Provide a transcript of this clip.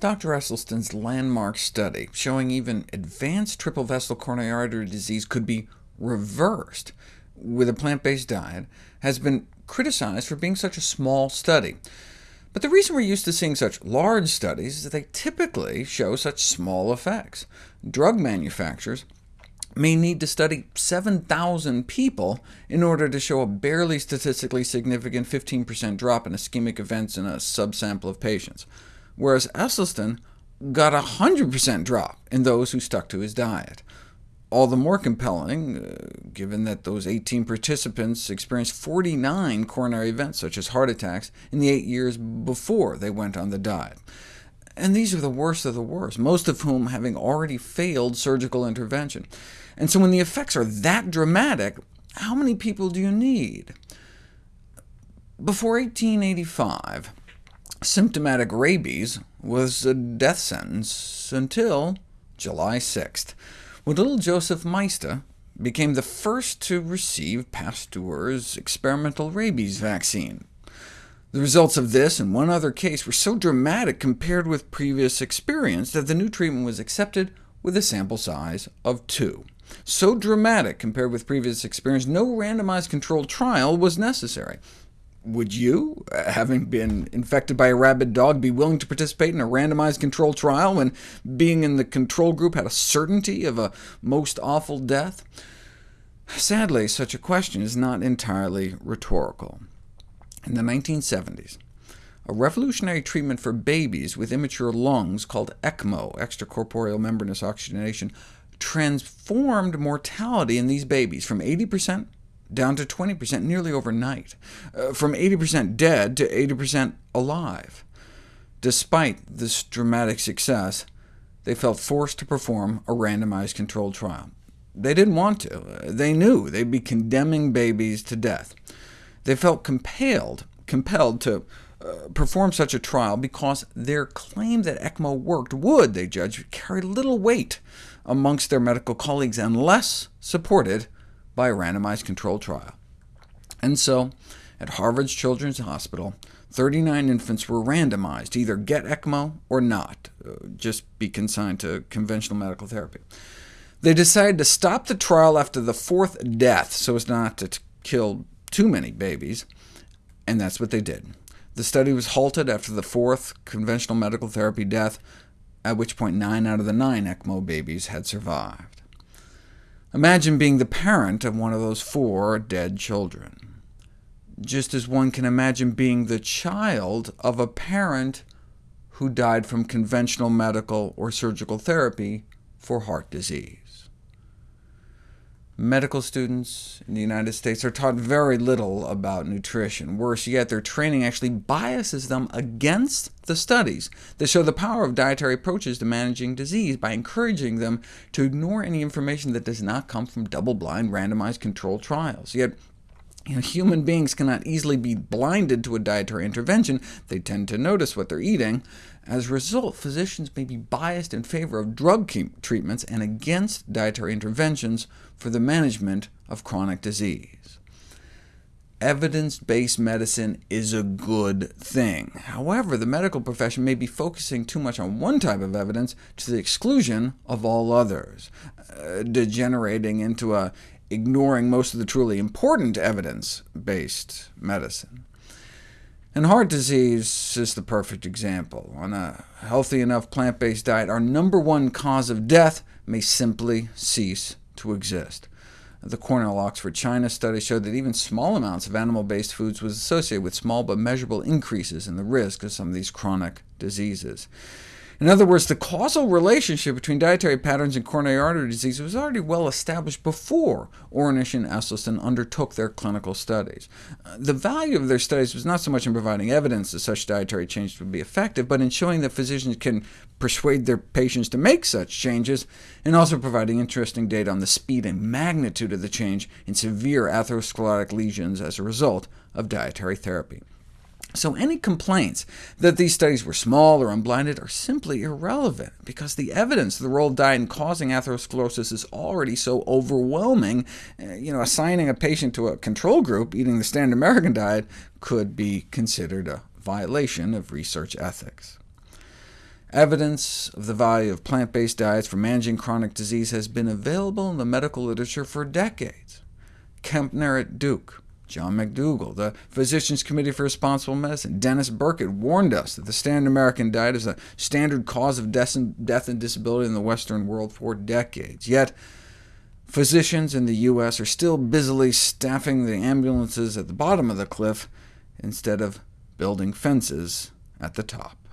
Dr. Esselstyn's landmark study showing even advanced triple vessel coronary artery disease could be reversed with a plant-based diet has been criticized for being such a small study. But the reason we're used to seeing such large studies is that they typically show such small effects. Drug manufacturers may need to study 7,000 people in order to show a barely statistically significant 15% drop in ischemic events in a subsample of patients whereas Esselstyn got a 100% drop in those who stuck to his diet. All the more compelling, uh, given that those 18 participants experienced 49 coronary events, such as heart attacks, in the eight years before they went on the diet. And these are the worst of the worst, most of whom having already failed surgical intervention. And so when the effects are that dramatic, how many people do you need? Before 1885, symptomatic rabies was a death sentence until July 6th, when little Joseph Meister became the first to receive Pasteur's experimental rabies vaccine. The results of this and one other case were so dramatic compared with previous experience that the new treatment was accepted with a sample size of two. So dramatic compared with previous experience, no randomized controlled trial was necessary. Would you, uh, having been infected by a rabid dog, be willing to participate in a randomized control trial when being in the control group had a certainty of a most awful death? Sadly, such a question is not entirely rhetorical. In the 1970s, a revolutionary treatment for babies with immature lungs called ECMO, extracorporeal membranous oxygenation, transformed mortality in these babies from 80% down to 20% nearly overnight, uh, from 80% dead to 80% alive. Despite this dramatic success, they felt forced to perform a randomized controlled trial. They didn't want to. They knew they'd be condemning babies to death. They felt compelled, compelled to uh, perform such a trial because their claim that ECMO worked would, they judged, carry little weight amongst their medical colleagues unless supported by a randomized controlled trial. And so, at Harvard's Children's Hospital, 39 infants were randomized to either get ECMO or not, uh, just be consigned to conventional medical therapy. They decided to stop the trial after the fourth death, so as not to kill too many babies, and that's what they did. The study was halted after the fourth conventional medical therapy death, at which point nine out of the nine ECMO babies had survived. Imagine being the parent of one of those four dead children, just as one can imagine being the child of a parent who died from conventional medical or surgical therapy for heart disease medical students in the United States are taught very little about nutrition. Worse yet, their training actually biases them against the studies that show the power of dietary approaches to managing disease by encouraging them to ignore any information that does not come from double-blind, randomized controlled trials. Yet you know, human beings cannot easily be blinded to a dietary intervention. They tend to notice what they're eating. As a result, physicians may be biased in favor of drug treatments and against dietary interventions for the management of chronic disease. Evidence-based medicine is a good thing. However, the medical profession may be focusing too much on one type of evidence to the exclusion of all others, uh, degenerating into a ignoring most of the truly important evidence-based medicine. And heart disease is the perfect example. On a healthy enough plant-based diet, our number one cause of death may simply cease to exist. The Cornell Oxford China study showed that even small amounts of animal-based foods was associated with small but measurable increases in the risk of some of these chronic diseases. In other words, the causal relationship between dietary patterns and coronary artery disease was already well established before Ornish and Esselstyn undertook their clinical studies. Uh, the value of their studies was not so much in providing evidence that such dietary changes would be effective, but in showing that physicians can persuade their patients to make such changes, and also providing interesting data on the speed and magnitude of the change in severe atherosclerotic lesions as a result of dietary therapy. So any complaints that these studies were small or unblinded are simply irrelevant, because the evidence of the role of diet in causing atherosclerosis is already so overwhelming. Eh, you know, assigning a patient to a control group eating the standard American diet could be considered a violation of research ethics. Evidence of the value of plant-based diets for managing chronic disease has been available in the medical literature for decades. Kempner at Duke, John McDougall, the Physicians Committee for Responsible Medicine, Denis Burkitt warned us that the standard American diet is a standard cause of death and disability in the Western world for decades. Yet, physicians in the U.S. are still busily staffing the ambulances at the bottom of the cliff instead of building fences at the top.